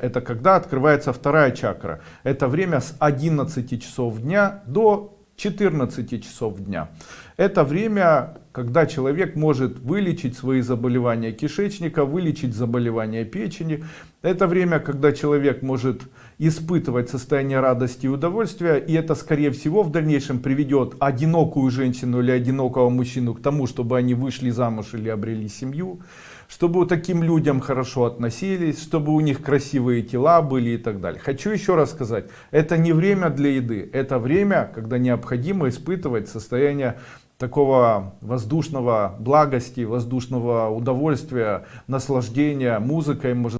Это когда открывается вторая чакра. Это время с 11 часов дня до 14 часов дня. Это время, когда человек может вылечить свои заболевания кишечника, вылечить заболевания печени. Это время, когда человек может испытывать состояние радости и удовольствия. И это, скорее всего, в дальнейшем приведет одинокую женщину или одинокого мужчину к тому, чтобы они вышли замуж или обрели семью. Чтобы таким людям хорошо относились, чтобы у них красивые тела были и так далее. Хочу еще раз сказать, это не время для еды, это время, когда необходимо испытывать состояние такого воздушного благости, воздушного удовольствия, наслаждения музыкой, может